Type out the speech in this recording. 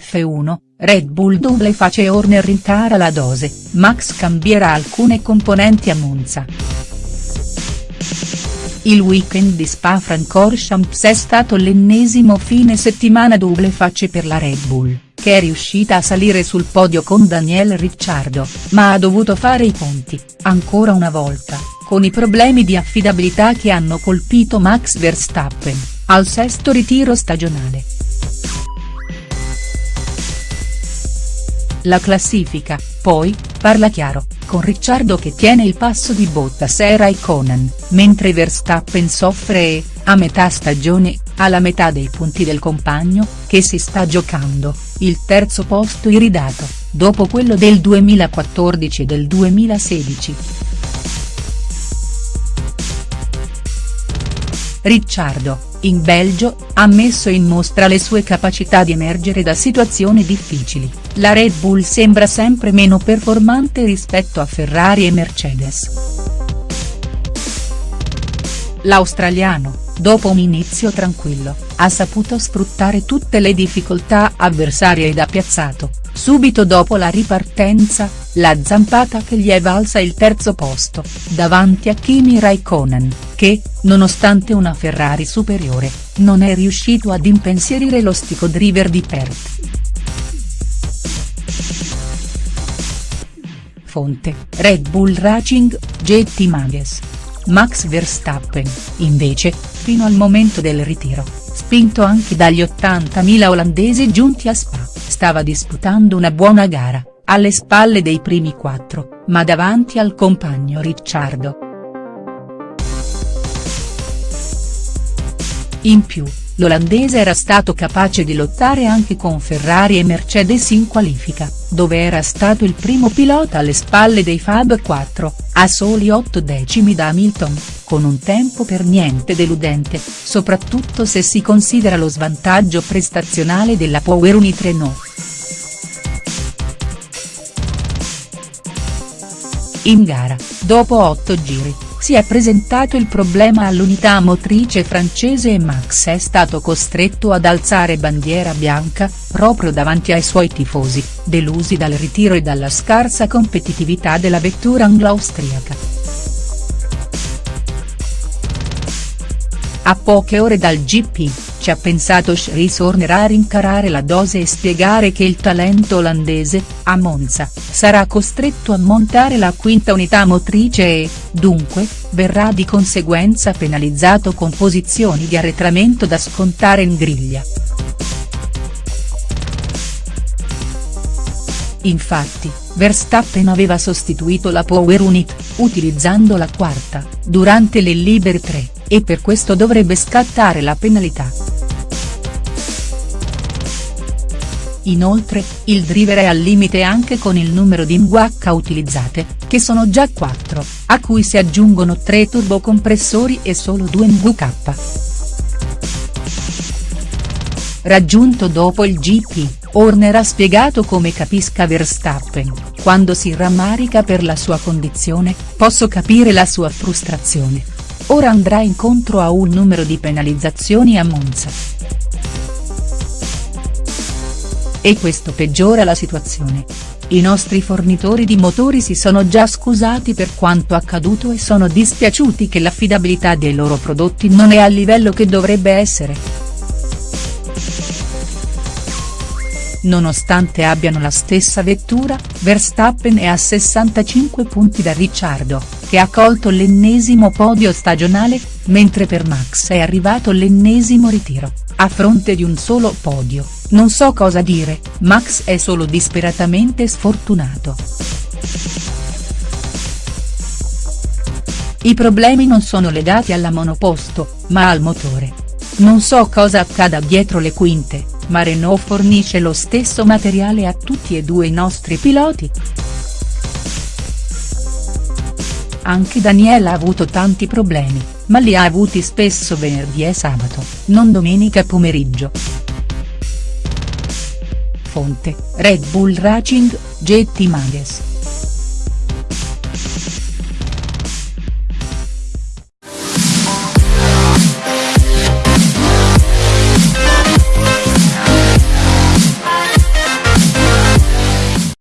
F1, Red Bull double face Horner rincara la dose, Max cambierà alcune componenti a Monza. Il weekend di Spa-Francorchamps è stato l'ennesimo fine settimana double face per la Red Bull, che è riuscita a salire sul podio con Daniel Ricciardo, ma ha dovuto fare i conti, ancora una volta, con i problemi di affidabilità che hanno colpito Max Verstappen, al sesto ritiro stagionale. La classifica, poi, parla chiaro, con Ricciardo che tiene il passo di Bottas e Raikkonen, mentre Verstappen soffre e, a metà stagione, ha la metà dei punti del compagno, che si sta giocando, il terzo posto iridato, dopo quello del 2014 e del 2016. Ricciardo, in Belgio, ha messo in mostra le sue capacità di emergere da situazioni difficili, la Red Bull sembra sempre meno performante rispetto a Ferrari e Mercedes. L'australiano, dopo un inizio tranquillo, ha saputo sfruttare tutte le difficoltà avversarie ed ha piazzato, subito dopo la ripartenza, la zampata che gli è valsa il terzo posto, davanti a Kimi Raikkonen, che, nonostante una Ferrari superiore, non è riuscito ad impensierire lo stico-driver di Perth. Fonte, Red Bull Racing, JT Mages. Max Verstappen, invece, fino al momento del ritiro, spinto anche dagli 80.000 olandesi giunti a Spa, stava disputando una buona gara, alle spalle dei primi quattro, ma davanti al compagno Ricciardo. In più, l'olandese era stato capace di lottare anche con Ferrari e Mercedes in qualifica, dove era stato il primo pilota alle spalle dei Fab 4, a soli 8 decimi da Hamilton, con un tempo per niente deludente, soprattutto se si considera lo svantaggio prestazionale della Power Unit Renault. In gara, dopo 8 giri, si è presentato il problema all'unità motrice francese e Max è stato costretto ad alzare bandiera bianca, proprio davanti ai suoi tifosi, delusi dal ritiro e dalla scarsa competitività della vettura anglo-austriaca. A poche ore dal GP, ci ha pensato Chris Horner a rincarare la dose e spiegare che il talento olandese, a Monza, sarà costretto a montare la quinta unità motrice e, dunque, verrà di conseguenza penalizzato con posizioni di arretramento da scontare in griglia. Infatti, Verstappen aveva sostituito la Power Unit, utilizzando la quarta, durante le libere 3, e per questo dovrebbe scattare la penalità. Inoltre, il driver è al limite anche con il numero di MWH utilizzate, che sono già 4, a cui si aggiungono 3 turbocompressori e solo 2 MWK. Raggiunto dopo il GP, Horner ha spiegato come capisca Verstappen, quando si rammarica per la sua condizione, posso capire la sua frustrazione. Ora andrà incontro a un numero di penalizzazioni a Monza. E questo peggiora la situazione. I nostri fornitori di motori si sono già scusati per quanto accaduto e sono dispiaciuti che l'affidabilità dei loro prodotti non è al livello che dovrebbe essere. Nonostante abbiano la stessa vettura, Verstappen è a 65 punti da Ricciardo, che ha colto l'ennesimo podio stagionale, mentre per Max è arrivato l'ennesimo ritiro, a fronte di un solo podio. Non so cosa dire, Max è solo disperatamente sfortunato. I problemi non sono legati alla monoposto, ma al motore. Non so cosa accada dietro le quinte, ma Renault fornisce lo stesso materiale a tutti e due i nostri piloti. Anche Daniela ha avuto tanti problemi, ma li ha avuti spesso venerdì e sabato, non domenica pomeriggio. Fonte, Red Bull Racing, JT Mages.